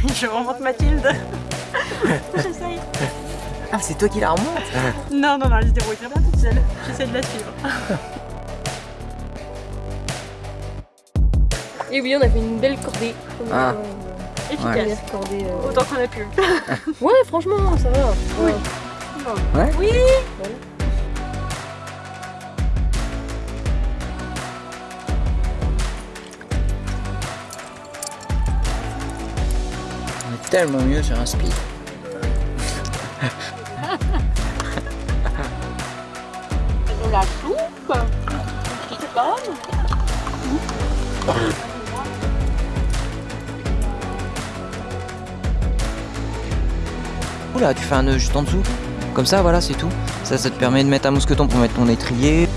Mathilde. J'essaye. Ah, c'est toi qui la remonte Non, non, non, elle se débrouille très bien toute seule. J'essaie de la suivre. Et oui, on a fait une belle cordée. Ah. Efficace. Première cordée. euh. Autant qu'on a pu. Ouais, franchement, ça va. Oui. Ouais. Ouais Oui tellement mieux sur un speed. De la soupe. Oula, tu fais un nœud juste en dessous. Comme ça, voilà, c'est tout. Ça, ça te permet de mettre un mousqueton pour mettre ton étrier.